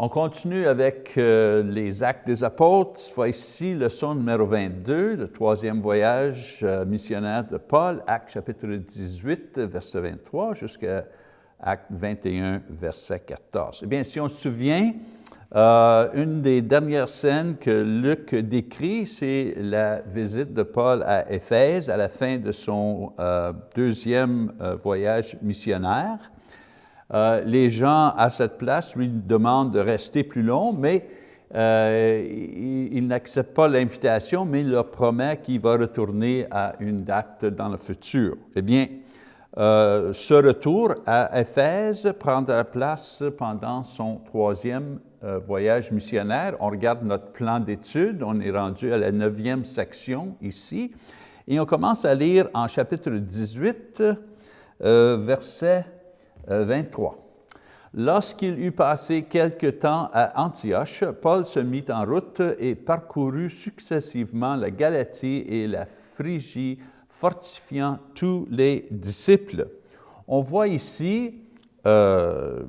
On continue avec euh, les actes des apôtres. Cette fois ici, leçon numéro 22, le troisième voyage euh, missionnaire de Paul, acte chapitre 18, verset 23, jusqu'à acte 21, verset 14. Eh bien, si on se souvient, euh, une des dernières scènes que Luc décrit, c'est la visite de Paul à Éphèse à la fin de son deuxième voyage missionnaire. Les gens à cette place lui demandent de rester plus long, mais il, il n'accepte pas l'invitation, mais il leur promet qu'il va retourner à une date dans le futur. Eh bien, ce retour à Éphèse prendra place pendant son troisième euh, voyage missionnaire, on regarde notre plan d'études, on est rendu à la neuvième section ici, et on commence à lire en chapitre 18, euh, verset 23. Euh, Lorsqu'il eut passé quelque temps à Antioche, Paul se mit en route et parcourut successivement la Galatie et la Phrygie, fortifiant tous les disciples. On voit ici euh,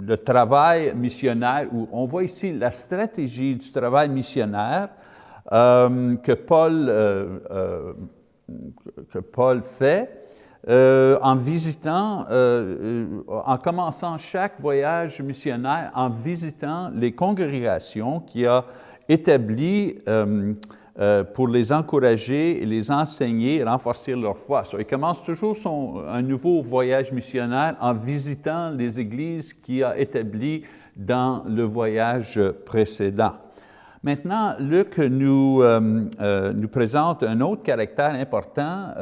le travail missionnaire, où on voit ici la stratégie du travail missionnaire euh, que, Paul, que Paul fait en visitant, en commençant chaque voyage missionnaire, en visitant les congrégations qui a établies euh, pour les encourager, les enseigner, renforcer leur foi. il commence toujours son, un nouveau voyage missionnaire en visitant les églises qu'il a établies dans le voyage précédent. Maintenant, Luc nous, euh, euh, nous présente un autre caractère important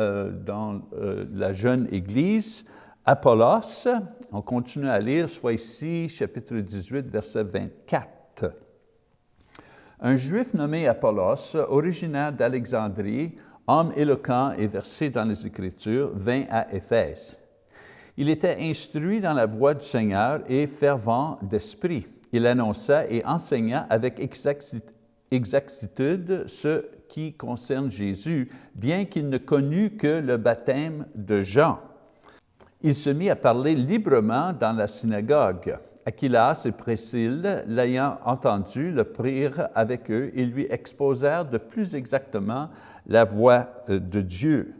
dans la jeune Église, Apollos. On continue à lire, soit ici, chapitre 18, verset 24. Un juif nommé Apollos, originaire d'Alexandrie, homme éloquent et versé dans les Écritures, vint à Éphèse. Il était instruit dans la voie du Seigneur et fervent d'esprit. Il annonça et enseigna avec exactitude ce qui concerne Jésus, bien qu'il ne connût que le baptême de Jean. Il se mit à parler librement dans la synagogue. Aquilas et Priscille, l'ayant entendu, le prirent avec eux et lui exposèrent de plus exactement la voix euh, de Dieu.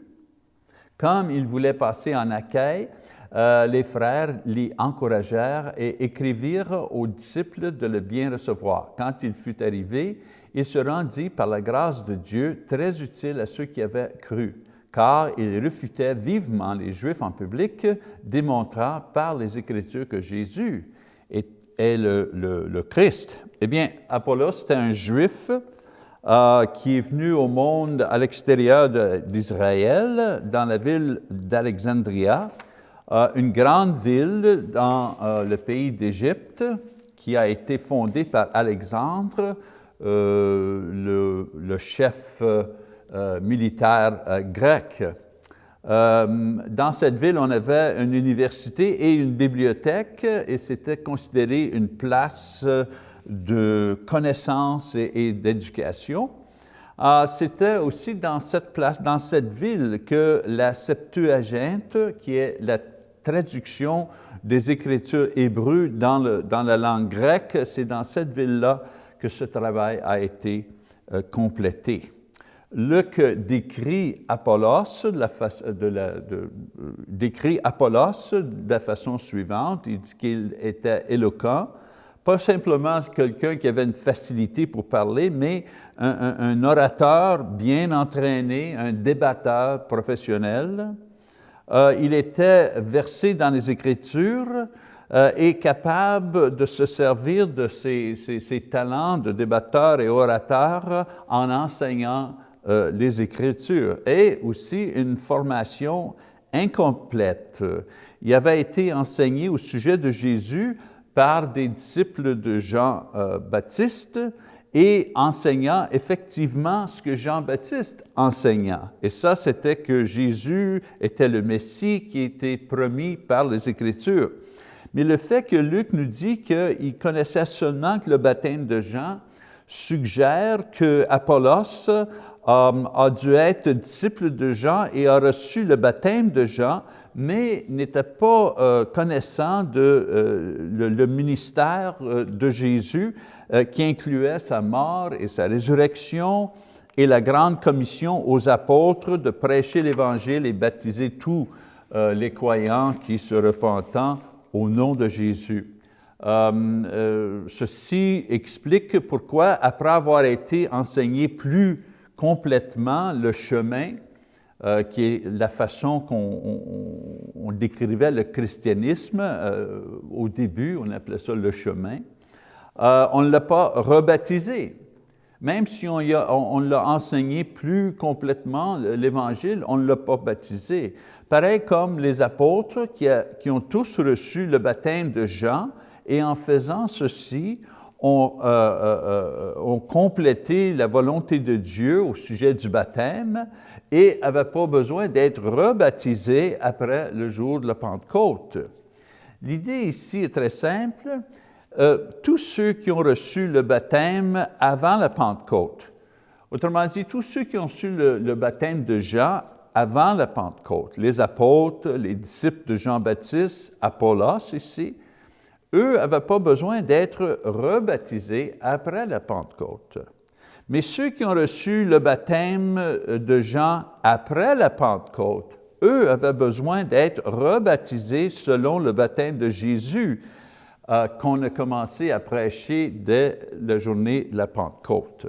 Comme il voulait passer en accueil, euh, les frères l'y encouragèrent et écrivirent aux disciples de le bien recevoir. Quand il fut arrivé, il se rendit par la grâce de Dieu très utile à ceux qui avaient cru, car il refutait vivement les Juifs en public, démontrant par les Écritures que Jésus est, le, Christ. Eh bien, Apollos, c'était un juif euh, qui est venu au monde à l'extérieur d'Israël, dans la ville d'Alexandria, une grande ville dans euh, le pays d'Égypte qui a été fondée par Alexandre, le, le, chef militaire grec. Euh, dans cette ville, on avait une université et une bibliothèque et c'était considéré une place de connaissance et, d'éducation. Euh, c'était aussi dans cette place, dans cette ville que la Septuaginte, qui est la traduction des Écritures hébreues dans, le, dans la langue grecque, c'est dans cette ville-là que ce travail a été euh, complété. Luc décrit Apollos de la, de décrit Apollos de la façon suivante. Il dit qu'il était éloquent, pas simplement quelqu'un qui avait une facilité pour parler, mais un, orateur bien entraîné, un débatteur professionnel. Euh, il était versé dans les Écritures euh, et capable de se servir de ses, talents de débatteur et orateur en enseignant euh, les Écritures et aussi une formation incomplète. Il avait été enseigné au sujet de Jésus par des disciples de Jean-Baptiste et enseignant effectivement ce que Jean-Baptiste enseignait. Et ça, c'était que Jésus était le Messie qui était promis par les Écritures. Mais le fait que Luc nous dit qu'il connaissait seulement le baptême de Jean suggère que Apollos a dû être disciple de Jean et a reçu le baptême de Jean, mais n'était pas euh, connaissant de euh, le, ministère euh, de Jésus qui incluait sa mort et sa résurrection et la grande commission aux apôtres de prêcher l'Évangile et baptiser tous les croyants qui se repentant au nom de Jésus. ceci explique pourquoi, après avoir été enseigné plus complètement le chemin, euh, qui est la façon qu'on décrivait le christianisme euh, au début, on appelait ça le chemin. Euh, on ne l'a pas rebaptisé. Même si on, l'a enseigné plus complètement, l'Évangile, on ne l'a pas baptisé. Pareil comme les apôtres qui, ont tous reçu le baptême de Jean, et en faisant ceci, ont, ont complété la volonté de Dieu au sujet du baptême, et n'avait pas besoin d'être rebaptisé après le jour de la Pentecôte. L'idée ici est très simple. Euh, tous ceux qui ont reçu le baptême avant la Pentecôte, autrement dit, tous ceux qui ont reçu le, baptême de Jean avant la Pentecôte, les apôtres, les disciples de Jean-Baptiste, Apollos ici, eux n'avaient pas besoin d'être rebaptisés après la Pentecôte. Mais ceux qui ont reçu le baptême de Jean après la Pentecôte, eux avaient besoin d'être rebaptisés selon le baptême de Jésus euh, qu'on a commencé à prêcher dès la journée de la Pentecôte.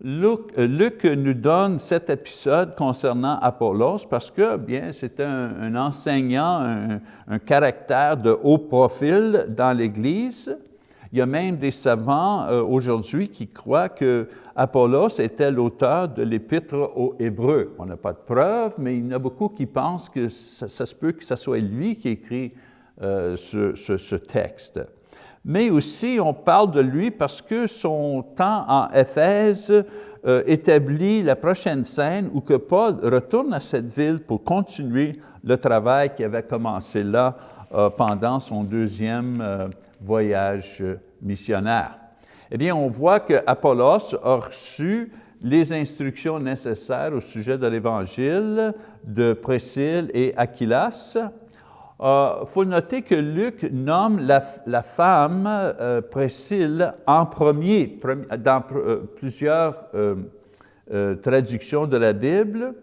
Luc, euh, nous donne cet épisode concernant Apollos parce que, bien, c'était un, enseignant, un, caractère de haut profil dans l'Église, il y a même des savants euh, aujourd'hui qui croient que Apollos était l'auteur de l'épître aux Hébreux. On n'a pas de preuves, mais il y en a beaucoup qui pensent que ça, se peut que ce soit lui qui écrit euh, ce, texte. Mais aussi, on parle de lui parce que son temps en Éphèse euh, établit la prochaine scène où que Paul retourne à cette ville pour continuer le travail qui avait commencé là euh, pendant son deuxième voyage missionnaire. Eh bien, on voit que Apollos a reçu les instructions nécessaires au sujet de l'Évangile de Priscille et Aquilas. Il euh, faut noter que Luc nomme la, femme euh, Priscille en premier, dans plusieurs traductions de la Bible.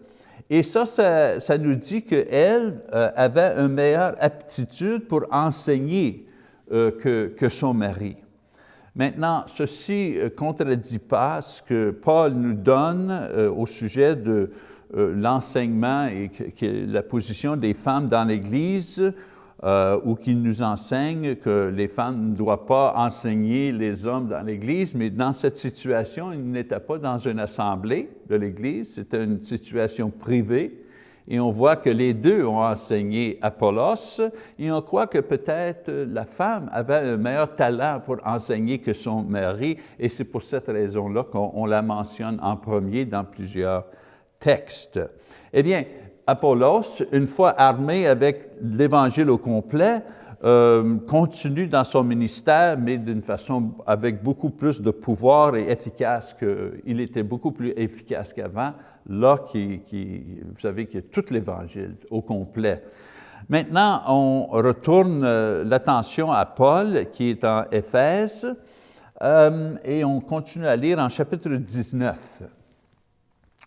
Et ça, ça, nous dit qu'elle euh, avait une meilleure aptitude pour enseigner euh, que, son mari. Maintenant, ceci ne euh, contredit pas ce que Paul nous donne au sujet de l'enseignement et la position des femmes dans l'Église euh, ou qui nous enseigne que les femmes ne doivent pas enseigner les hommes dans l'Église, mais dans cette situation, il n'était pas dans une assemblée de l'Église, c'était une situation privée, et on voit que les deux ont enseigné Apollos, et on croit que peut-être la femme avait un meilleur talent pour enseigner que son mari, et c'est pour cette raison-là qu'on la mentionne en premier dans plusieurs textes. Eh bien, Apollos, une fois armé avec l'Évangile au complet, euh, continue dans son ministère, mais d'une façon avec beaucoup plus de pouvoir et efficace qu'il était beaucoup plus efficace qu'avant, là, qui, vous savez, qu'il y a tout l'Évangile au complet. Maintenant, on retourne euh, l'attention à Paul, qui est en Éphèse, euh, et on continue à lire en chapitre 19.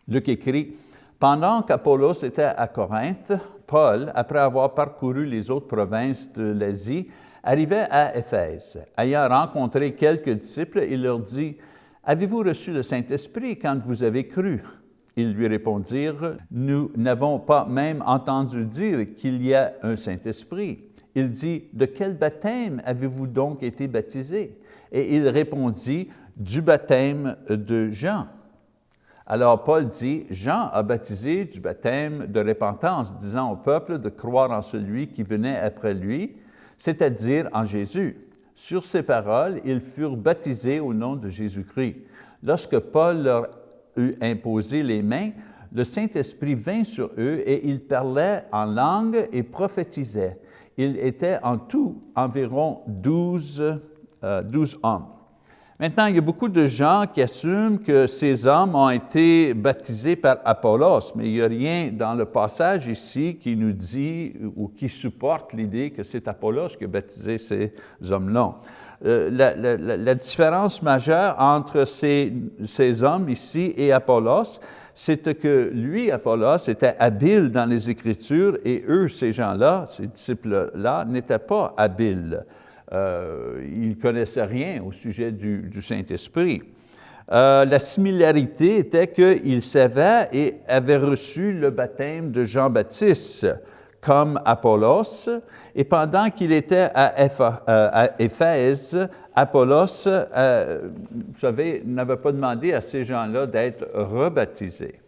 Luc écrit, pendant qu'Apollos était à Corinthe, Paul, après avoir parcouru les autres provinces de l'Asie, arrivait à Éphèse. Ayant rencontré quelques disciples, il leur dit, « Avez-vous reçu le Saint-Esprit quand vous avez cru? » Ils lui répondirent, « Nous n'avons pas même entendu dire qu'il y a un Saint-Esprit. » Il dit, « De quel baptême avez-vous donc été baptisé? » Et il répondit, « Du baptême de Jean. » Alors Paul dit, Jean a baptisé du baptême de repentance, disant au peuple de croire en celui qui venait après lui, c'est-à-dire en Jésus. Sur ces paroles, ils furent baptisés au nom de Jésus-Christ. Lorsque Paul leur eut imposé les mains, le Saint-Esprit vint sur eux et ils parlaient en langue et prophétisaient. Ils étaient en tout environ douze, euh, hommes. Maintenant, il y a beaucoup de gens qui assument que ces hommes ont été baptisés par Apollos, mais il n'y a rien dans le passage ici qui nous dit ou qui supporte l'idée que c'est Apollos qui a baptisé ces hommes-là. Euh, la, différence majeure entre ces, ces hommes ici et Apollos, c'est que lui, Apollos, était habile dans les Écritures et eux, ces gens-là, ces disciples-là, n'étaient pas habiles. Euh, ils ne connaissaient rien au sujet du, Saint-Esprit. Euh, la similarité était qu'ils savaient et avaient reçu le baptême de Jean-Baptiste comme Apollos, et pendant qu'il était à, euh, Éphèse, Apollos, savez, n'avait pas demandé à ces gens-là d'être rebaptisés.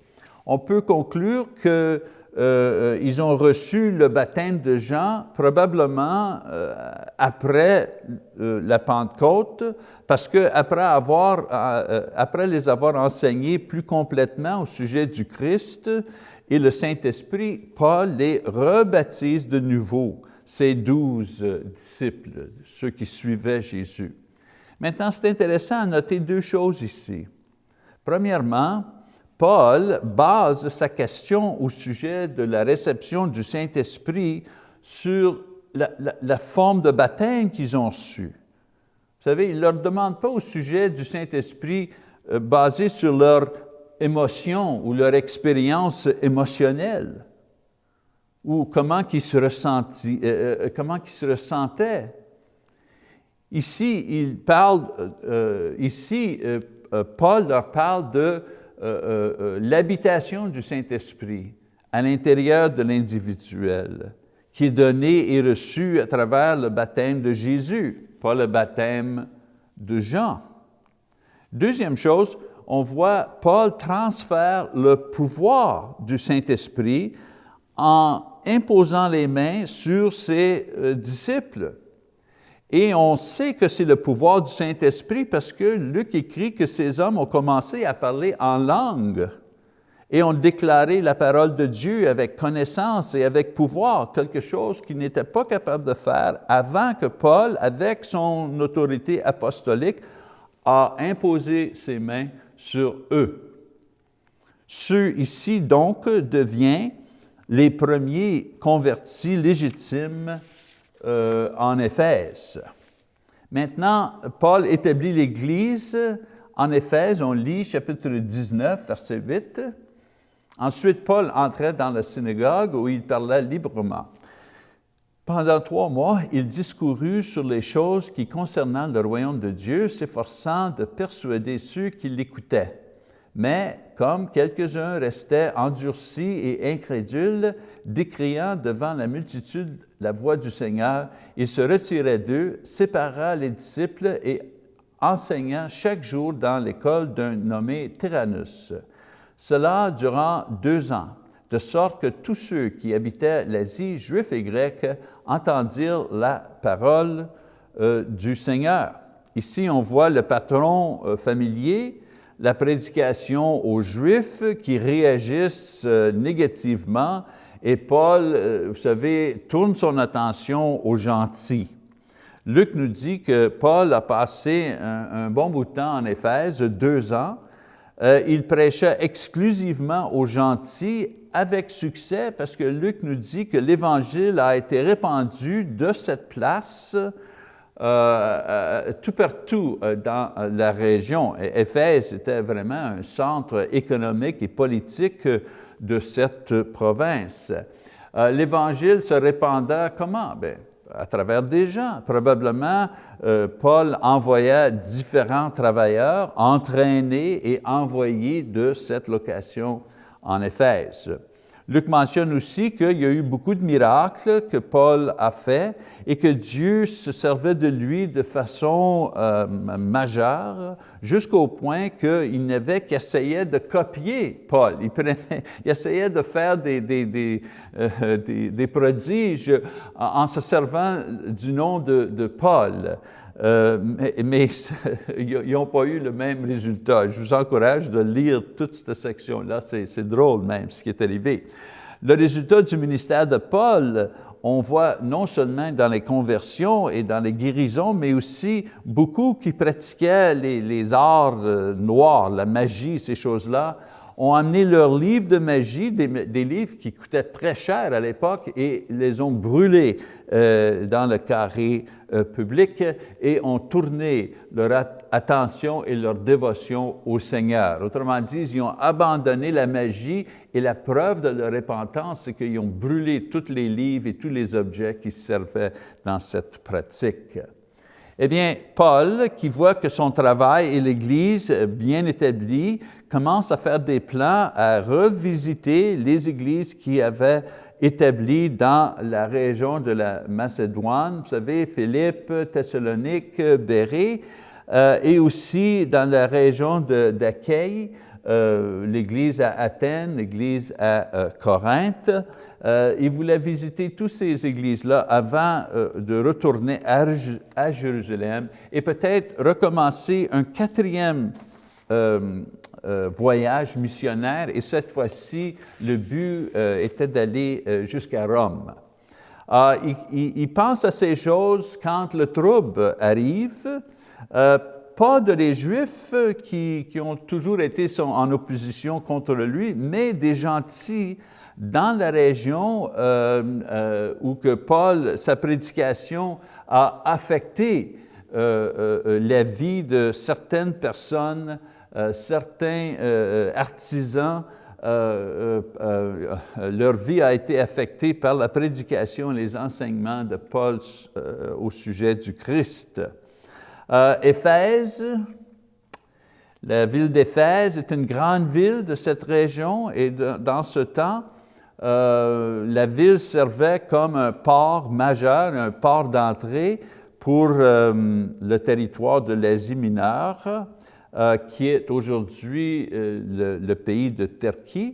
On peut conclure que euh, euh, ils ont reçu le baptême de Jean probablement euh, après la Pentecôte, parce qu'après après les avoir enseignés plus complètement au sujet du Christ et le Saint-Esprit, Paul les rebaptise de nouveau, ces douze disciples, ceux qui suivaient Jésus. Maintenant, c'est intéressant à noter deux choses ici. Premièrement, Paul base sa question au sujet de la réception du Saint-Esprit sur la, forme de baptême qu'ils ont su. Vous savez, il ne leur demande pas au sujet du Saint-Esprit euh, basé sur leur émotion ou leur expérience émotionnelle ou comment ils se, euh, euh, se ressentaient. Ici, il parle, ici Paul leur parle de l'habitation du Saint-Esprit à l'intérieur de l'individuel, qui est donné et reçu à travers le baptême de Jésus, pas le baptême de Jean. Deuxième chose, on voit Paul transfère le pouvoir du Saint-Esprit en imposant les mains sur ses disciples. Et on sait que c'est le pouvoir du Saint-Esprit parce que Luc écrit que ces hommes ont commencé à parler en langue et ont déclaré la parole de Dieu avec connaissance et avec pouvoir, quelque chose qu'ils n'étaient pas capables de faire avant que Paul, avec son autorité apostolique, a imposé ses mains sur eux. Ceux ici, donc, deviennent les premiers convertis légitimes euh, en Éphèse. Maintenant, Paul établit l'Église en Éphèse, on lit chapitre 19, verset 8. Ensuite, Paul entrait dans la synagogue où il parlait librement. Pendant trois mois, il discourut sur les choses qui concernaient le royaume de Dieu, s'efforçant de persuader ceux qui l'écoutaient. Mais comme quelques-uns restaient endurcis et incrédules, décriant devant la multitude la voix du Seigneur, il se retirait d'eux, sépara les disciples et enseigna chaque jour dans l'école d'un nommé Tyrannus. Cela durant deux ans, de sorte que tous ceux qui habitaient l'Asie, juifs et grecs, entendirent la parole euh, du Seigneur. Ici, on voit le patron euh, familier, la prédication aux Juifs qui réagissent euh, négativement et Paul, euh, vous savez, tourne son attention aux gentils. Luc nous dit que Paul a passé un, bon bout de temps en Éphèse, deux ans. Euh, il prêchait exclusivement aux gentils avec succès parce que Luc nous dit que l'Évangile a été répandu de cette place euh, tout partout dans la région. Éphèse était vraiment un centre économique et politique de cette province. Euh, L'Évangile se répandait comment? Bien, à travers des gens. Probablement, euh, Paul envoyait différents travailleurs entraînés et envoyés de cette location en Éphèse. Luc mentionne aussi qu'il y a eu beaucoup de miracles que Paul a fait et que Dieu se servait de lui de façon euh, majeure jusqu'au point qu'il n'avait qu'essayer de copier Paul. Il, essayait de faire des, des, euh, prodiges en, se servant du nom de, Paul. Euh, mais, ils n'ont pas eu le même résultat. Je vous encourage de lire toute cette section-là, c'est drôle même ce qui est arrivé. Le résultat du ministère de Paul on voit non seulement dans les conversions et dans les guérisons, mais aussi beaucoup qui pratiquaient les, arts euh, noirs, la magie, ces choses-là, ont amené leurs livres de magie, des, livres qui coûtaient très cher à l'époque, et les ont brûlés euh, dans le carré euh, et ont tourné leur attention et leur dévotion au Seigneur. Autrement dit, ils ont abandonné la magie et la preuve de leur repentance, c'est qu'ils ont brûlé tous les livres et tous les objets qui servaient dans cette pratique. Eh bien, Paul, qui voit que son travail et l'Église bien établie, commence à faire des plans à revisiter les églises qui avaient établi dans la région de la Macédoine, vous savez, Philippe, Thessalonique, Bérée, euh, et aussi dans la région d'Achaïe, euh, l'église à Athènes, l'église à euh, Corinthe. il voulait visiter toutes ces églises-là avant de retourner à, à Jérusalem et peut-être recommencer un quatrième euh, voyage missionnaire et cette fois-ci, le but euh, était d'aller euh, jusqu'à Rome. Ah, il, pense à ces choses quand le trouble arrive, pas de les Juifs qui, qui, ont toujours été en opposition contre lui, mais des gentils dans la région où que Paul, sa prédication a affecté la vie de certaines personnes certains euh, artisans, euh, leur vie a été affectée par la prédication et les enseignements de Paul au sujet du Christ. Éphèse, la ville d'Éphèse est une grande ville de cette région et dans ce temps, la ville servait comme un port majeur, un port d'entrée pour le territoire de l'Asie mineure. Euh, qui est aujourd'hui euh, le, pays de Turquie.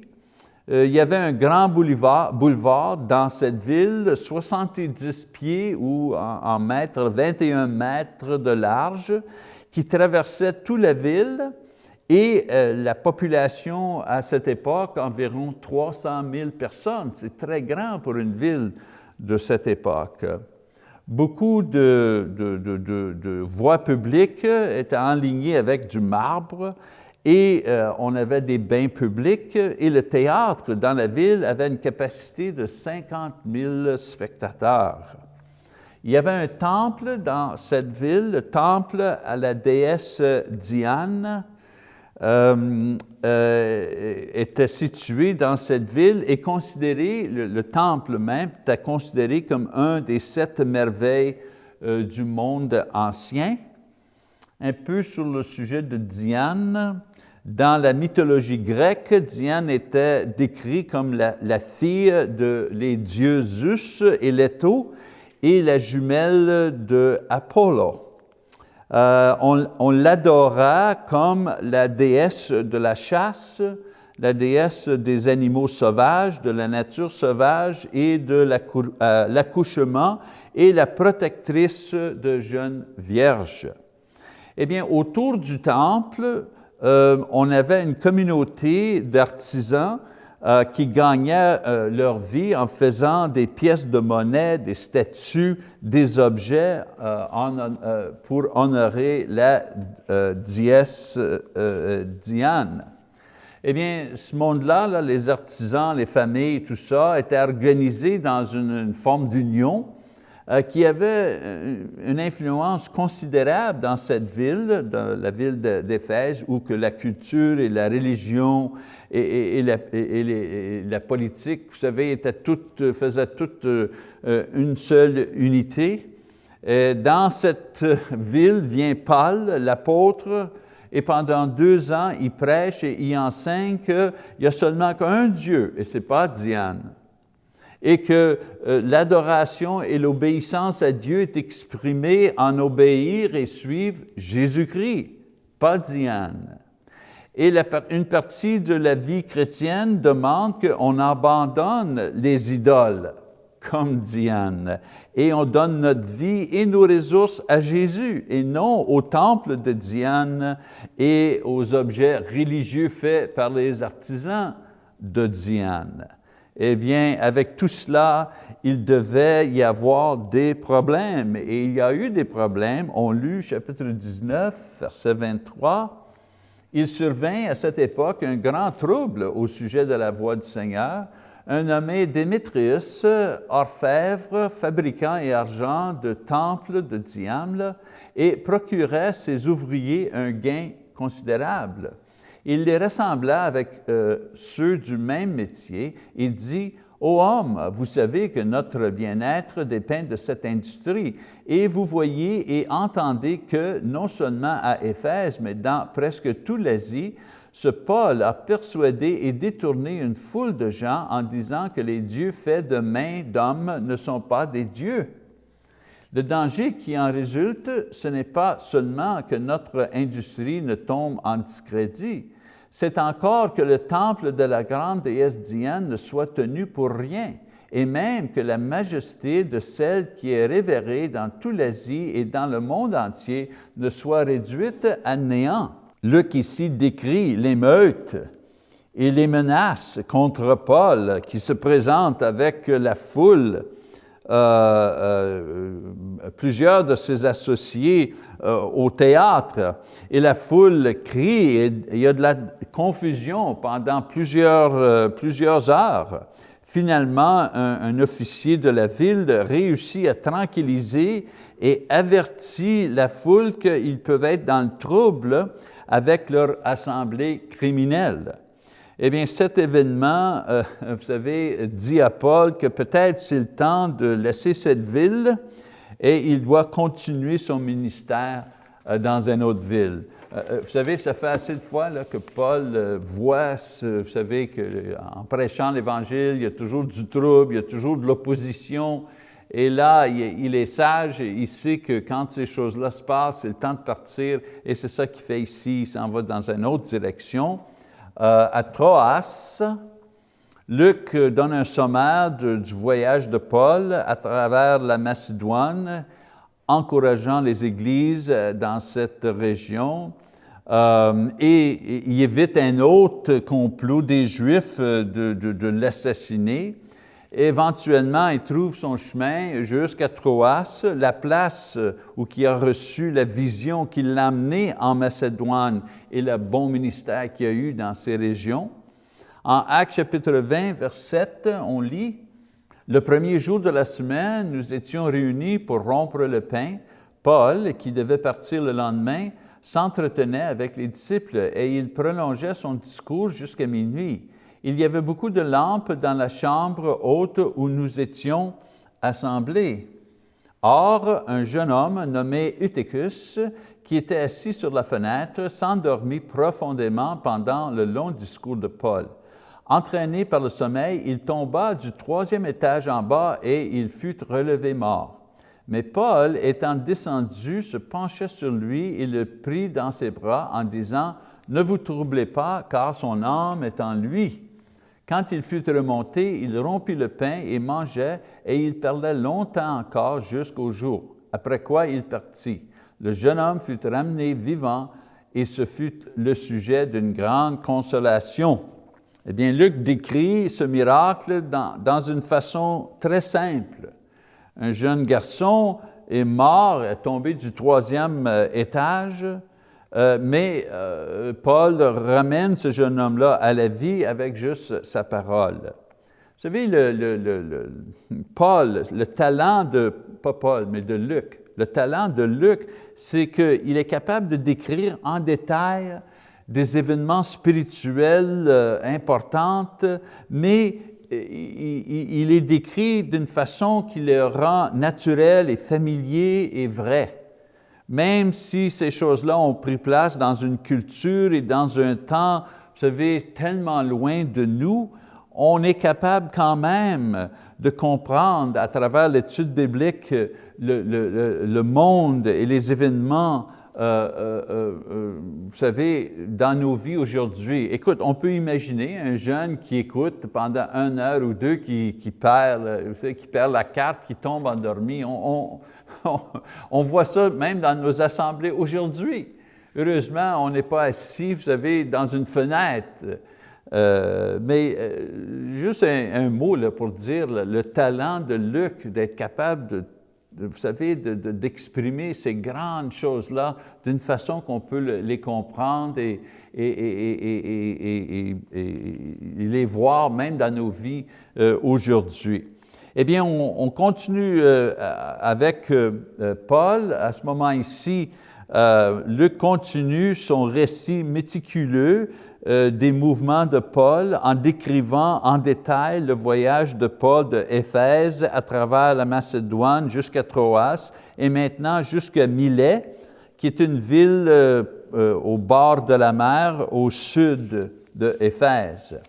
Euh, il y avait un grand boulevard, boulevard dans cette ville, 70 pieds ou en, mètres, 21 mètres de large, qui traversait toute la ville et la population à cette époque, environ 300 000 personnes. C'est très grand pour une ville de cette époque. Beaucoup de, voies publiques étaient enlignées avec du marbre et euh, on avait des bains publics et le théâtre dans la ville avait une capacité de 50 000 spectateurs. Il y avait un temple dans cette ville, le temple à la déesse Diane, euh, euh, était situé dans cette ville et considéré, le, temple même était considéré comme un des sept merveilles euh, du monde ancien. Un peu sur le sujet de Diane, dans la mythologie grecque, Diane était décrite comme la, la fille de les dieux Zeus et Leto et la jumelle de Apollo. Euh, on, l'adora comme la déesse de la chasse, la déesse des animaux sauvages, de la nature sauvage et de euh, l'accouchement et la protectrice de jeunes vierges. Eh bien, autour du temple, euh, on avait une communauté d'artisans euh, qui gagnaient euh, leur vie en faisant des pièces de monnaie, des statues, des objets euh, pour honorer la dièse Diane. Eh bien, ce monde-là, les artisans, les familles, tout ça, était organisé dans une forme d'union qui avait une influence considérable dans cette ville, dans la ville d'Éphèse, où que la culture et la religion et, la, politique, vous savez, étaient toutes, faisaient toutes euh, une seule unité. Dans cette ville vient Paul, l'apôtre, et pendant deux ans, il prêche et il enseigne qu'il n'y a seulement qu'un Dieu, et ce n'est pas Diane et que euh, l'adoration et l'obéissance à Dieu est exprimée en obéir et suivre Jésus-Christ, pas Diane. Et une partie de la vie chrétienne demande qu'on abandonne les idoles, comme Diane, et on donne notre vie et nos ressources à Jésus, et non au temple de Diane et aux objets religieux faits par les artisans de Diane. eh bien, avec tout cela, il devait y avoir des problèmes. Et il y a eu des problèmes. On lut chapitre 19, verset 23. Il survint à cette époque un grand trouble au sujet de la voix du Seigneur. Un nommé Démétrius, orfèvre, fabricant et argent de temples de Diamle, et procurait ses ouvriers un gain considérable. Il les rassembla avec euh, ceux du même métier et dit, Ô homme, vous savez que notre bien-être dépend de cette industrie, et vous voyez et entendez que non seulement à Éphèse, mais dans presque toute l'Asie, ce Paul a persuadé et détourné une foule de gens en disant que les dieux faits de mains d'hommes ne sont pas des dieux. Le danger qui en résulte, ce n'est pas seulement que notre industrie ne tombe en discrédit, c'est encore que le temple de la grande déesse Diane ne soit tenu pour rien, et même que la majesté de celle qui est révérée dans toute l'Asie et dans le monde entier ne soit réduite à néant. Luc ici décrit l'émeute et les menaces contre Paul qui se présentent avec la foule euh, euh, plusieurs de ses associés euh, au théâtre et la foule crie et il y a de la confusion pendant plusieurs, plusieurs heures. Finalement, un, officier de la ville réussit à tranquilliser et avertit la foule qu'ils peuvent être dans le trouble avec leur assemblée criminelle. Eh bien, cet événement, euh, vous savez, dit à Paul que peut-être c'est le temps de laisser cette ville et il doit continuer son ministère euh, dans une autre ville. Euh, vous savez, ça fait assez de fois là, que Paul voit, vous savez, qu'en prêchant l'Évangile, il y a toujours du trouble, il y a toujours de l'opposition, et là, il est sage, il sait que quand ces choses-là se passent, c'est le temps de partir, et c'est ça qu'il fait ici, il s'en va dans une autre direction. Euh, à Troas, Luc donne un sommaire du voyage de Paul à travers la Macédoine, encourageant les églises euh, dans cette région. Euh, et il évite un autre complot des Juifs de l'assassiner. Éventuellement, il trouve son chemin jusqu'à Troas, la place où il a reçu la vision qui l'a amené en Macédoine et le bon ministère qu'il a eu dans ces régions. En Actes chapitre 20, verset 7, on lit, « Le premier jour de la semaine, nous étions réunis pour rompre le pain. Paul, qui devait partir le lendemain, s'entretenait avec les disciples et il prolongeait son discours jusqu'à minuit il y avait beaucoup de lampes dans la chambre haute où nous étions assemblés. Or, un jeune homme nommé Eutychus, qui était assis sur la fenêtre, s'endormit profondément pendant le long discours de Paul. Entraîné par le sommeil, il tomba du troisième étage en bas et il fut relevé mort. Mais Paul, étant descendu, se pencha sur lui et le prit dans ses bras en disant, « Ne vous troublez pas, car son âme est en lui. » Quand il fut remonté, il rompit le pain et mangeait, et il parlait longtemps encore jusqu'au jour, après quoi il partit. Le jeune homme fut ramené vivant, et ce fut le sujet d'une grande consolation. Eh bien, Luc décrit ce miracle dans, dans une façon très simple. Un jeune garçon est mort, est tombé du troisième euh, étage, euh, mais euh, Paul ramène ce jeune homme-là à la vie avec juste sa parole. Vous savez, le, Paul, le talent de, pas Paul, mais de Luc, le talent de Luc, c'est qu'il est capable de décrire en détail des événements spirituels euh, importants, mais il, il est décrit d'une façon qui le rend naturel et familier et vrai même si ces choses-là ont pris place dans une culture et dans un temps, vous savez, tellement loin de nous, on est capable quand même de comprendre à travers l'étude biblique le, monde et les événements, euh, euh, euh, vous savez, dans nos vies aujourd'hui. Écoute, on peut imaginer un jeune qui écoute pendant une heure ou deux, qui, perd, vous savez, qui perd la carte, qui tombe endormi. Voit ça même dans nos assemblées aujourd'hui. Heureusement, on n'est pas assis, vous savez, dans une fenêtre. Euh, mais euh, juste un, mot là, pour dire le, talent de Luc d'être capable de, vous savez, d'exprimer ces grandes choses-là d'une façon qu'on peut les comprendre et, et, les voir même dans nos vies aujourd'hui. Eh bien, on, continue avec Paul. À ce moment ici, Luc continue son récit méticuleux euh, des mouvements de Paul en décrivant en détail le voyage de Paul de Éphèse à travers la Macédoine jusqu'à Troas et maintenant jusqu'à Milet, qui est une ville euh, euh, au bord de la mer au sud de Éphèse.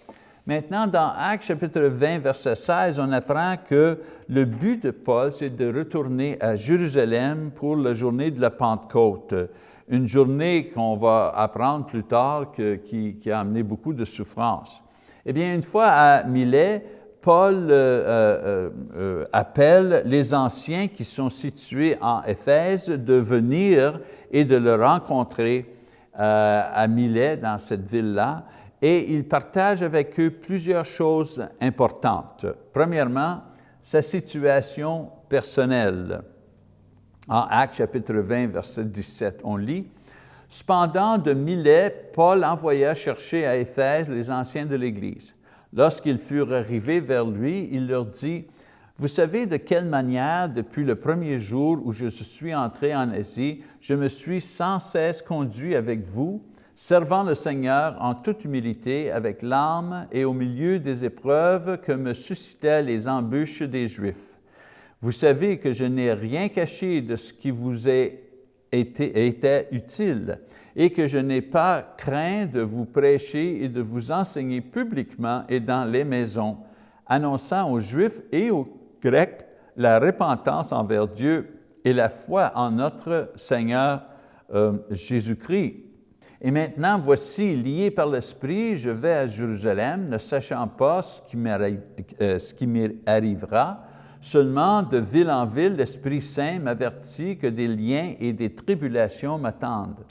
Maintenant, dans Actes chapitre 20, verset 16, on apprend que le but de Paul, c'est de retourner à Jérusalem pour la journée de la Pentecôte une journée qu'on va apprendre plus tard qui, a amené beaucoup de souffrance. Eh bien, une fois à Milet, Paul euh, euh, euh, appelle les anciens qui sont situés en Éphèse de venir et de le rencontrer à Milet, dans cette ville-là, et il partage avec eux plusieurs choses importantes. Premièrement, sa situation personnelle. En Actes chapitre 20, verset 17, on lit, « Cependant, de Milet, Paul envoya chercher à Éphèse les anciens de l'Église. Lorsqu'ils furent arrivés vers lui, il leur dit, « Vous savez de quelle manière, depuis le premier jour où je suis entré en Asie, je me suis sans cesse conduit avec vous, servant le Seigneur en toute humilité, avec l'âme et au milieu des épreuves que me suscitaient les embûches des Juifs. Vous savez que je n'ai rien caché de ce qui vous été, était utile et que je n'ai pas craint de vous prêcher et de vous enseigner publiquement et dans les maisons, annonçant aux Juifs et aux Grecs la repentance envers Dieu et la foi en notre Seigneur euh, Jésus-Christ. Et maintenant, voici, lié par l'Esprit, je vais à Jérusalem, ne sachant pas ce qui m'arrivera, Seulement, de ville en ville, l'Esprit Saint m'avertit que des liens et des tribulations m'attendent.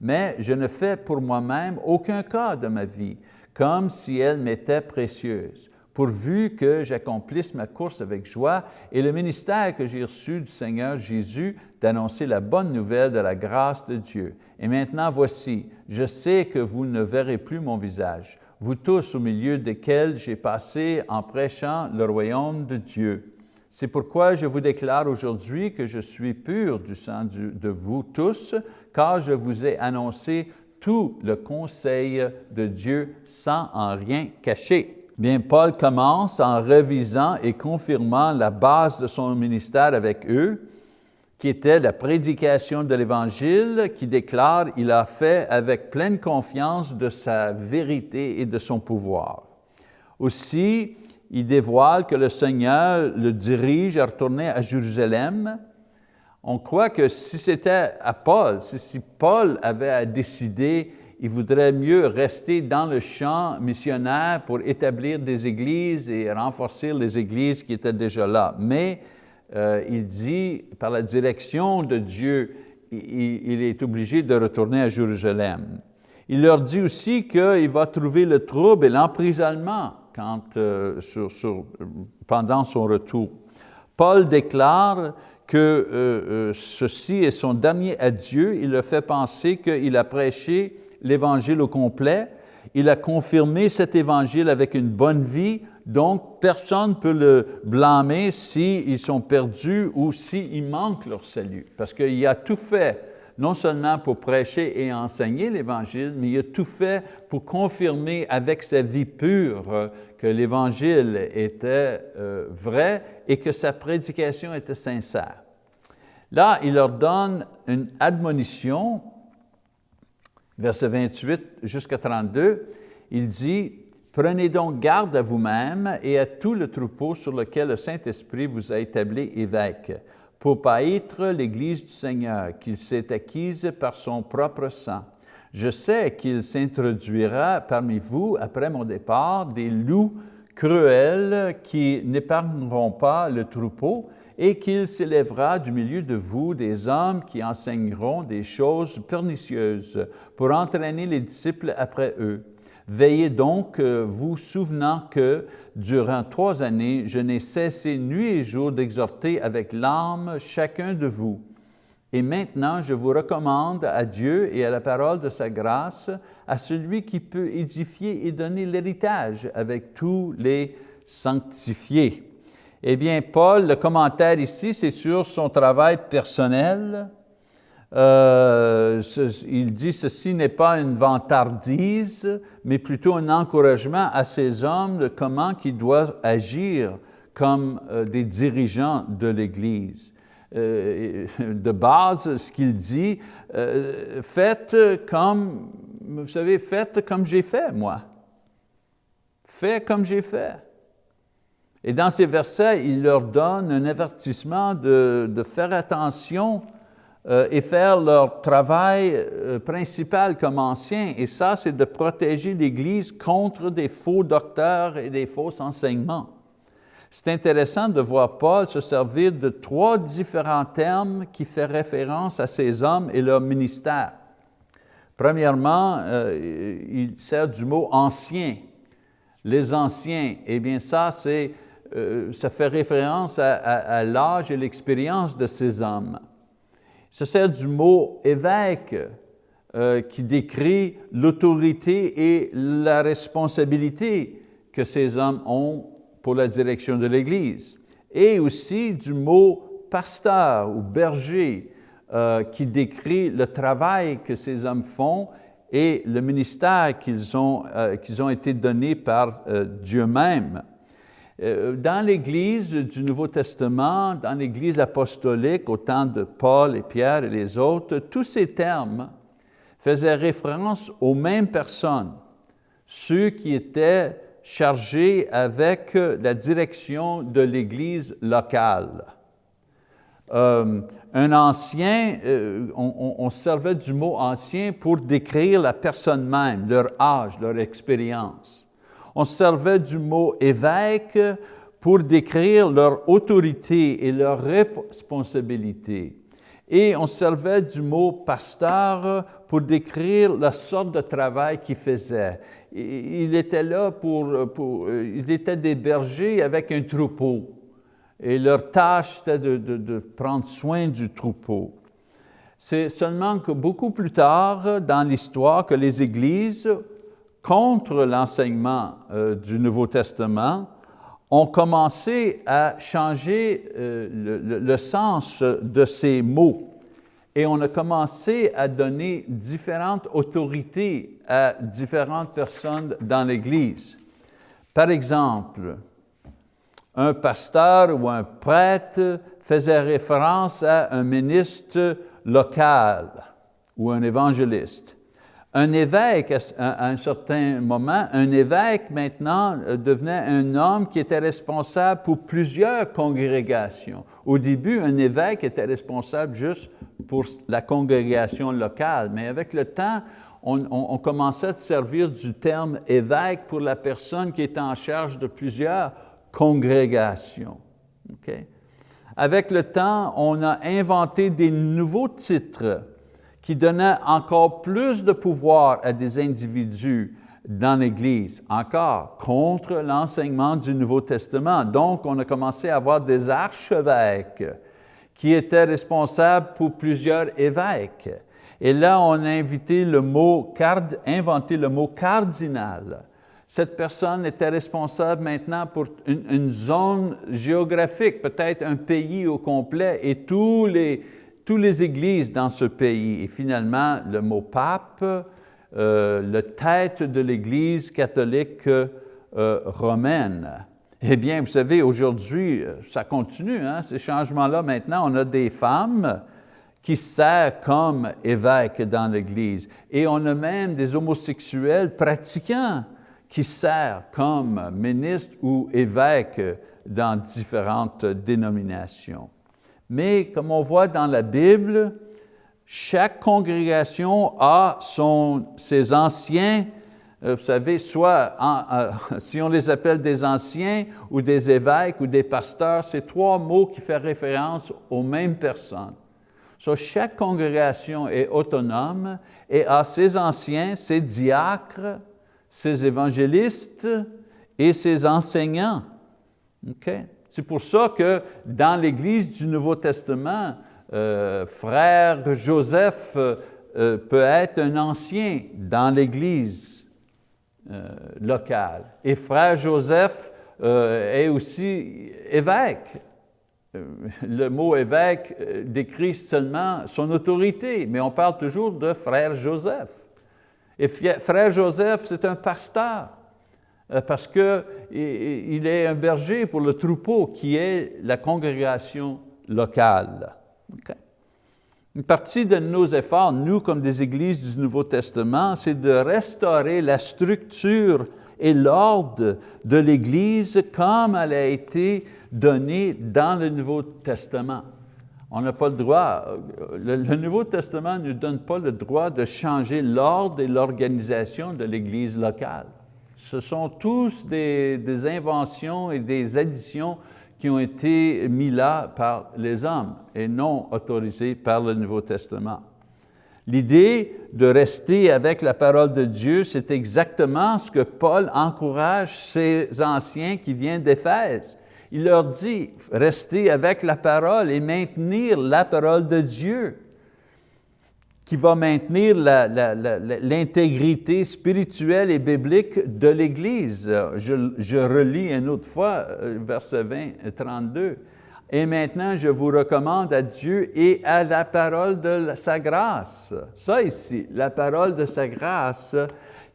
Mais je ne fais pour moi-même aucun cas de ma vie, comme si elle m'était précieuse, pourvu que j'accomplisse ma course avec joie et le ministère que j'ai reçu du Seigneur Jésus d'annoncer la bonne nouvelle de la grâce de Dieu. Et maintenant, voici, je sais que vous ne verrez plus mon visage, vous tous au milieu desquels j'ai passé en prêchant le royaume de Dieu. C'est pourquoi je vous déclare aujourd'hui que je suis pur du sang de vous tous, car je vous ai annoncé tout le conseil de Dieu sans en rien cacher. Bien, Paul commence en revisant et confirmant la base de son ministère avec eux, qui était la prédication de l'Évangile, qui déclare « Il a fait avec pleine confiance de sa vérité et de son pouvoir ». Aussi, il dévoile que le Seigneur le dirige à retourner à Jérusalem. On croit que si c'était à Paul, si, Paul avait à décider, il voudrait mieux rester dans le champ missionnaire pour établir des églises et renforcer les églises qui étaient déjà là. Mais euh, il dit, par la direction de Dieu, il, est obligé de retourner à Jérusalem. Il leur dit aussi qu'il va trouver le trouble et l'emprisonnement euh, pendant son retour. Paul déclare que euh, ceci est son dernier adieu. Il le fait penser qu'il a prêché l'Évangile au complet. Il a confirmé cet Évangile avec une bonne vie, donc personne ne peut le blâmer s'ils sont perdus ou s'il manque leur salut, parce qu'il a tout fait non seulement pour prêcher et enseigner l'Évangile, mais il a tout fait pour confirmer avec sa vie pure que l'Évangile était euh, vrai et que sa prédication était sincère. Là, il leur donne une admonition, verset 28 jusqu'à 32, il dit, « Prenez donc garde à vous-même et à tout le troupeau sur lequel le Saint-Esprit vous a établi évêque, pour paître l'Église du Seigneur qu'il s'est acquise par son propre sang. Je sais qu'il s'introduira parmi vous, après mon départ, des loups cruels qui n'épargneront pas le troupeau et qu'il s'élèvera du milieu de vous des hommes qui enseigneront des choses pernicieuses pour entraîner les disciples après eux. Veillez donc, euh, vous souvenant que durant trois années, je n'ai cessé nuit et jour d'exhorter avec larmes chacun de vous. Et maintenant, je vous recommande à Dieu et à la parole de sa grâce, à celui qui peut édifier et donner l'héritage avec tous les sanctifiés. Eh bien, Paul, le commentaire ici, c'est sur son travail personnel. Euh, il dit ceci n'est pas une vantardise, mais plutôt un encouragement à ces hommes de comment ils doivent agir comme euh, des dirigeants de l'Église. Euh, de base, ce qu'il dit, faites comme, vous savez, faites comme j'ai fait, moi. Faites comme j'ai fait. Et dans ces versets, il leur donne un avertissement de, faire attention euh, et faire leur travail euh, principal comme anciens. Et ça, c'est de protéger l'Église contre des faux docteurs et des faux enseignements. C'est intéressant de voir Paul se servir de trois différents termes qui font référence à ces hommes et leur ministère. Premièrement, euh, il sert du mot « ancien ». Les anciens, eh bien ça, c'est euh, ça fait référence à, l'âge et l'expérience de ces hommes. Ça sert du mot évêque euh, qui décrit l'autorité et la responsabilité que ces hommes ont pour la direction de l'Église. Et aussi du mot pasteur ou berger euh, qui décrit le travail que ces hommes font et le ministère qu'ils ont, été donnés par Dieu même. Euh, dans l'Église du Nouveau Testament, dans l'Église apostolique, au temps de Paul et Pierre et les autres, tous ces termes faisaient référence aux mêmes personnes, ceux qui étaient chargés avec la direction de l'Église locale. Euh, un ancien, euh, on, on, servait du mot ancien pour décrire la personne même, leur âge, leur expérience on servait du mot évêque pour décrire leur autorité et leur responsabilité. Et on servait du mot pasteur pour décrire la sorte de travail qu'ils faisaient. Il était là pour, pour, ils étaient des bergers avec un troupeau. Et leur tâche, c'était de, de prendre soin du troupeau. C'est seulement que beaucoup plus tard dans l'histoire que les églises contre l'enseignement euh, du Nouveau Testament ont commencé à changer euh, le, sens de ces mots et on a commencé à donner différentes autorités à différentes personnes dans l'Église. Par exemple, un pasteur ou un prêtre faisait référence à un ministre local ou un évangéliste. Un évêque, à un certain moment, un évêque maintenant euh, devenait un homme qui était responsable pour plusieurs congrégations. Au début, un évêque était responsable juste pour la congrégation locale, mais avec le temps, on, commençait à servir du terme évêque pour la personne qui était en charge de plusieurs congrégations. Avec le temps, on a inventé des nouveaux titres qui donnait encore plus de pouvoir à des individus dans l'Église, encore contre l'enseignement du Nouveau Testament. Donc, on a commencé à avoir des archevêques qui étaient responsables pour plusieurs évêques. Et là, on a invité le mot, inventé le mot cardinal. Cette personne était responsable maintenant pour une, une zone géographique, peut-être un pays au complet, et tous les, toutes les églises dans ce pays. Et finalement, le mot pape, euh, la tête de l'Église catholique euh, romaine. Eh bien, vous savez, aujourd'hui, euh, ça continue, hein, ces changements-là. Maintenant, on a des femmes qui servent comme évêques dans l'Église. Et on a même des homosexuels pratiquants qui servent comme ministres ou évêques dans différentes dénominations. Mais comme on voit dans la Bible, chaque congrégation a son, ses anciens, euh, vous savez, soit si on les appelle des anciens ou des évêques ou des pasteurs, c'est trois mots qui font référence aux mêmes personnes. So, chaque congrégation est autonome et a ses anciens, ses diacres, ses évangélistes et ses enseignants. C'est pour ça que dans l'Église du Nouveau Testament, euh, frère Joseph euh, peut être un ancien dans l'Église euh, locale. Et frère Joseph est aussi évêque. Le mot évêque décrit seulement son autorité, mais on parle toujours de frère Joseph. Et frère Joseph, c'est un pasteur. Euh, parce qu'il est un berger pour le troupeau qui est la congrégation locale. Une partie de nos efforts, nous comme des églises du Nouveau Testament, c'est de restaurer la structure et l'ordre de l'Église comme elle a été donnée dans le Nouveau Testament. On n'a pas le droit, le, le, Nouveau Testament ne nous donne pas le droit de changer l'ordre et l'organisation de l'Église locale. Ce sont tous des, inventions et des additions qui ont été mis là par les hommes et non autorisées par le Nouveau Testament. L'idée de rester avec la parole de Dieu, c'est exactement ce que Paul encourage ces anciens qui viennent d'Éphèse. Il leur dit, restez avec la parole et maintenir la parole de Dieu qui va maintenir l'intégrité spirituelle et biblique de l'Église. Je, relis une autre fois, euh, verset 20, 32. Et maintenant, je vous recommande à Dieu et à la parole de sa grâce. Ça ici, la parole de sa grâce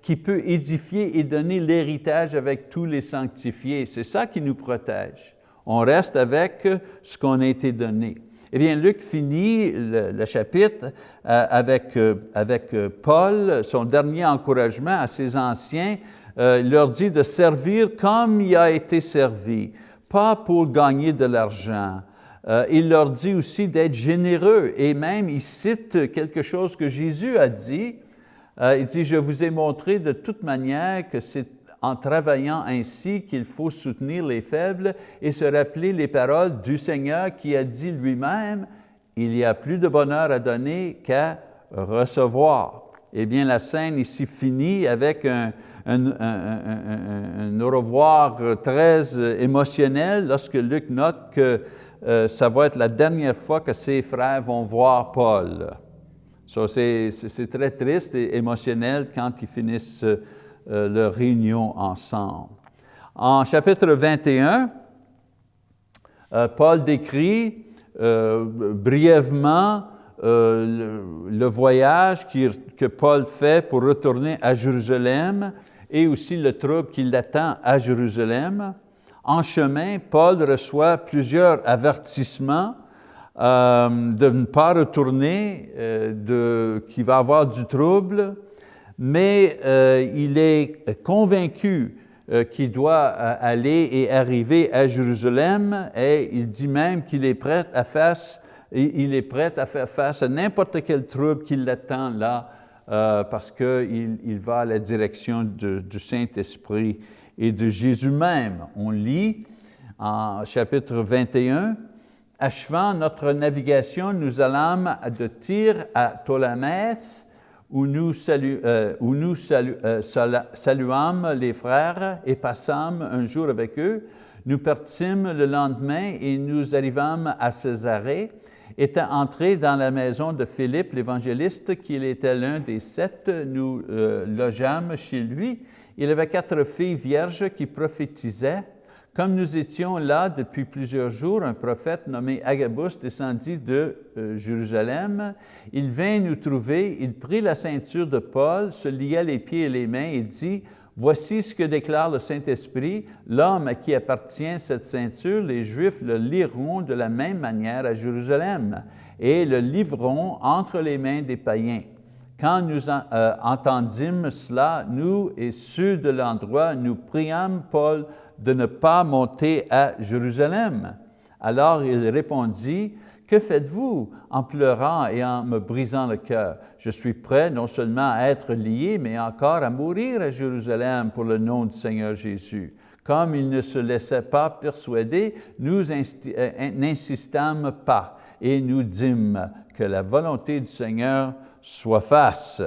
qui peut édifier et donner l'héritage avec tous les sanctifiés. C'est ça qui nous protège. On reste avec ce qu'on a été donné. Eh bien, Luc finit le, chapitre euh, avec, euh, avec euh, Paul, son dernier encouragement à ses anciens, il leur dit de servir comme il a été servi, pas pour gagner de l'argent. il leur dit aussi d'être généreux et même il cite quelque chose que Jésus a dit. il dit, je vous ai montré de toute manière que c'est en travaillant ainsi qu'il faut soutenir les faibles et se rappeler les paroles du Seigneur qui a dit lui-même, il y a plus de bonheur à donner qu'à recevoir. Eh bien, la scène ici finit avec un, au revoir très émotionnel lorsque Luc note que euh, ça va être la dernière fois que ses frères vont voir Paul. C'est très triste et émotionnel quand ils finissent euh, leur réunion ensemble. En chapitre 21, euh, Paul décrit euh, brièvement le, voyage que Paul fait pour retourner à Jérusalem et aussi le trouble qui l'attend à Jérusalem. En chemin, Paul reçoit plusieurs avertissements de ne pas retourner, qu'il va avoir du trouble, mais euh, il est convaincu euh, qu'il doit euh, aller et arriver à Jérusalem et il dit même qu'il est prêt à faire, face à n'importe quel trouble qui l'attend là parce qu'il il va à la direction du Saint-Esprit et de Jésus même. On lit en chapitre 21, Achevant notre navigation, nous allâmes de Tyr à Ptolémès, où nous, euh, euh, saluâmes les frères et passâmes un jour avec eux. Nous partîmes le lendemain et nous arrivâmes à Césarée, étant entrés dans la maison de Philippe l'évangéliste, qui était l'un des sept, nous euh, logeâmes chez lui. Il avait quatre filles vierges qui prophétisaient. Comme nous étions là depuis plusieurs jours, un prophète nommé Agabus descendit de euh, Jérusalem. Il vint nous trouver, il prit la ceinture de Paul, se lia les pieds et les mains et dit, Voici ce que déclare le Saint-Esprit, l'homme à qui appartient cette ceinture, les Juifs le liront de la même manière à Jérusalem et le livreront entre les mains des païens. Quand nous euh, entendîmes cela, nous et ceux de l'endroit, nous priâmes Paul de ne pas monter à Jérusalem. Alors il répondit, que faites-vous en pleurant et en me brisant le cœur? Je suis prêt non seulement à être lié, mais encore à mourir à Jérusalem pour le nom du Seigneur Jésus. Comme il ne se laissait pas persuader, nous euh, n'insistâmes pas et nous dîmes que la volonté du Seigneur soit face.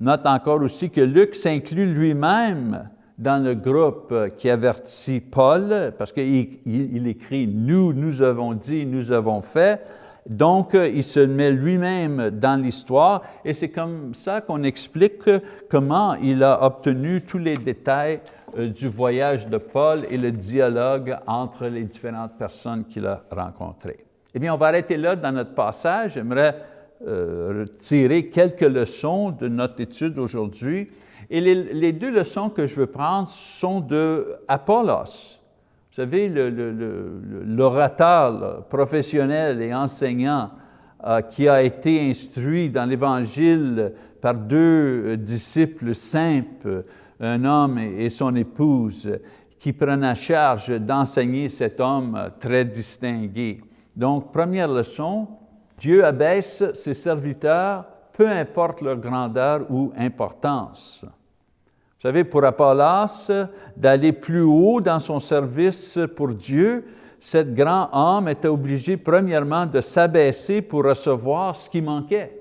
note encore aussi que Luc s'inclut lui-même dans le groupe qui avertit Paul, parce qu'il il, écrit « nous, nous avons dit, nous avons fait », donc, il se met lui-même dans l'histoire et c'est comme ça qu'on explique comment il a obtenu tous les détails euh, du voyage de Paul et le dialogue entre les différentes personnes qu'il a rencontrées. Eh bien, on va arrêter là dans notre passage. J'aimerais euh, tirer quelques leçons de notre étude aujourd'hui. Et les, deux leçons que je veux prendre sont de Apollos. Vous savez, l'orateur professionnel et enseignant euh, qui a été instruit dans l'Évangile par deux disciples simples, un homme et son épouse, qui prennent à charge d'enseigner cet homme très distingué. Donc, première leçon, Dieu abaisse ses serviteurs, peu importe leur grandeur ou importance. Vous savez, pour Apollos, d'aller plus haut dans son service pour Dieu, cet grand homme était obligé premièrement de s'abaisser pour recevoir ce qui manquait.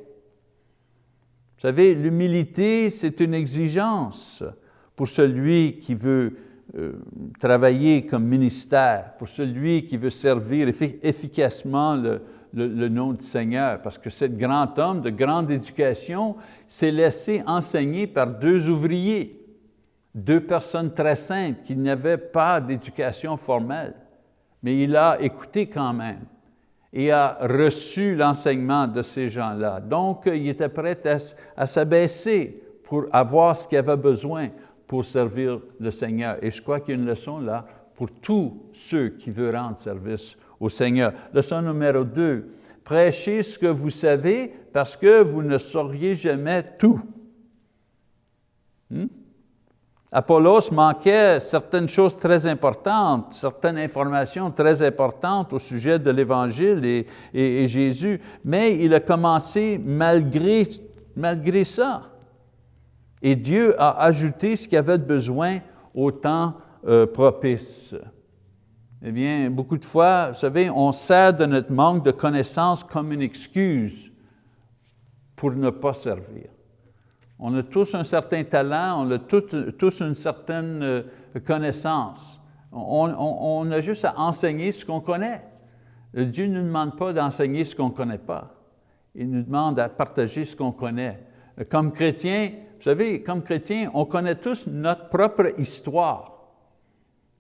Vous savez, l'humilité, c'est une exigence pour celui qui veut euh, travailler comme ministère, pour celui qui veut servir efficacement le, le, nom du Seigneur, parce que ce grand homme de grande éducation s'est laissé enseigner par deux ouvriers, deux personnes très saintes qui n'avaient pas d'éducation formelle, mais il a écouté quand même et a reçu l'enseignement de ces gens-là. Donc, il était prêt à, s'abaisser pour avoir ce qu'il avait besoin pour servir le Seigneur. Et je crois qu'il y a une leçon là pour tous ceux qui veulent rendre service au Seigneur. Leçon numéro deux, prêchez ce que vous savez parce que vous ne sauriez jamais tout. Hmm? Apollos manquait certaines choses très importantes, certaines informations très importantes au sujet de l'Évangile et, Jésus, mais il a commencé malgré, malgré ça. Et Dieu a ajouté ce qu'il avait besoin au temps euh, propice. Eh bien, beaucoup de fois, vous savez, on sert de notre manque de connaissances comme une excuse pour ne pas servir. On a tous un certain talent, on a tous, une certaine euh, connaissance. On, a juste à enseigner ce qu'on connaît. Dieu ne nous demande pas d'enseigner ce qu'on ne connaît pas. Il nous demande à partager ce qu'on connaît. Comme chrétien, vous savez, comme chrétien, on connaît tous notre propre histoire.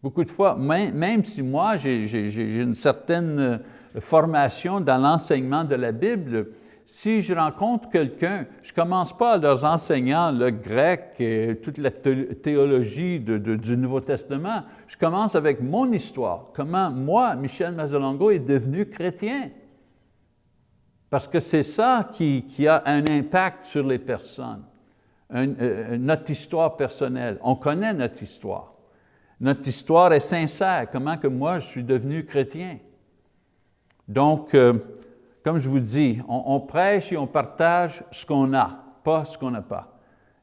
Beaucoup de fois, même, si moi j'ai une certaine euh, formation dans l'enseignement de la Bible, si je rencontre quelqu'un, je ne commence pas en leur enseignant le grec et toute la théologie du Nouveau Testament. Je commence avec mon histoire, comment moi, Michel Mazzolongo, est devenu chrétien. Parce que c'est ça qui, a un impact sur les personnes, euh, notre histoire personnelle. On connaît notre histoire. Notre histoire est sincère, comment que moi je suis devenu chrétien? Donc, euh, comme je vous dis, on, prêche et on partage ce qu'on a, pas ce qu'on n'a pas.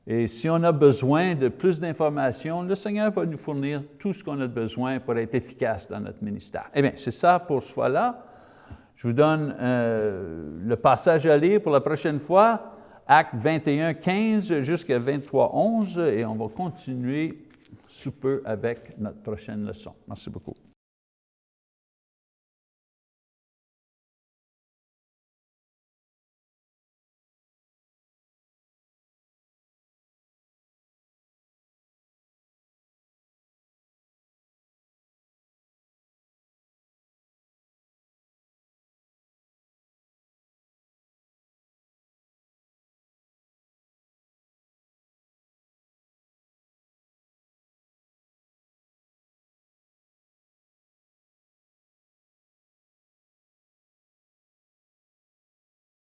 Et si on a besoin de plus d'informations, le Seigneur va nous fournir tout ce qu'on a besoin pour être efficace dans notre ministère. Eh bien, c'est ça pour ce fois-là. Je vous donne euh, le passage à lire pour la prochaine fois, Acte 21, 15 jusqu'à 23, 11, et on va continuer sous peu avec notre prochaine leçon. Merci beaucoup.